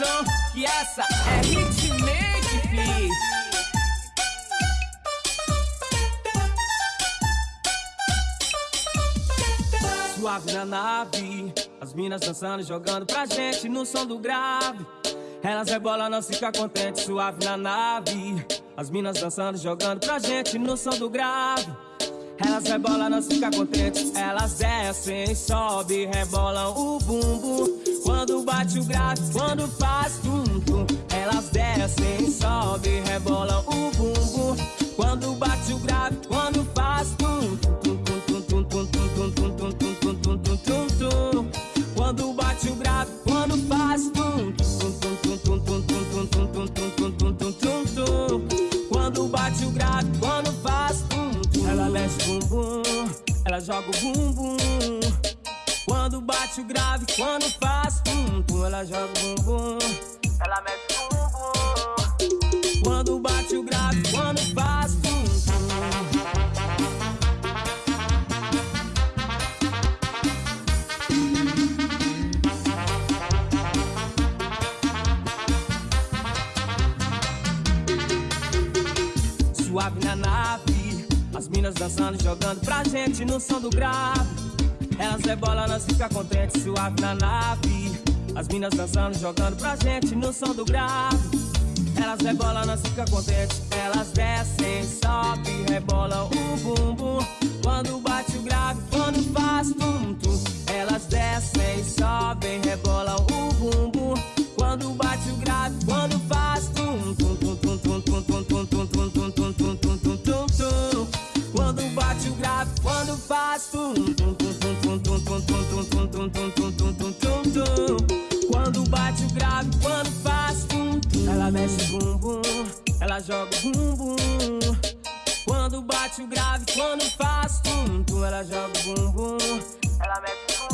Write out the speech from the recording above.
essa é hitmake, fi Suave na nave, as minas dançando, jogando pra gente no som do grave. Elas rebolam, não fica contente, suave na nave. As minas dançando, jogando pra gente no som do grave. Elas rebolam, não fica contente, elas descem, sobe, rebolam o bumbum. Quando bate o grave, quando faz tum-tum Elas descem, sobem, rebolam o bumbum. Quando bate o grave, quando faz tum-tum Quando bate o grave, quando faz tum Quando bate o grave, quando faz tum Ela mexe o bumbum, ela joga o bumbum. Quando bate o grave, quando faz tum tum Ela joga o bumbum, ela mexe o bumbum. Quando bate o grave, quando faz tum suave na nave As minas dançando, jogando pra gente no som do grave Elas rebolam, nós fica contente, suave na nave As minas dançando, jogando pra gente no som do grave Elas rebolam, nós fica contente Elas descem, sobe, rebolam o bumbum Quando bate o grave, quando faz tum tum Elas descem, sobem, rebolam o bumbum Quando bate o grave, quando faz tum tum tum tum tum tum tum tum tum tum tum tum tum tum tum tum Quando bate o grave, quando faz tum tum o bumbum Quando bate o grave, quando faz tum tum Ela joga o bumbum, ela mexe o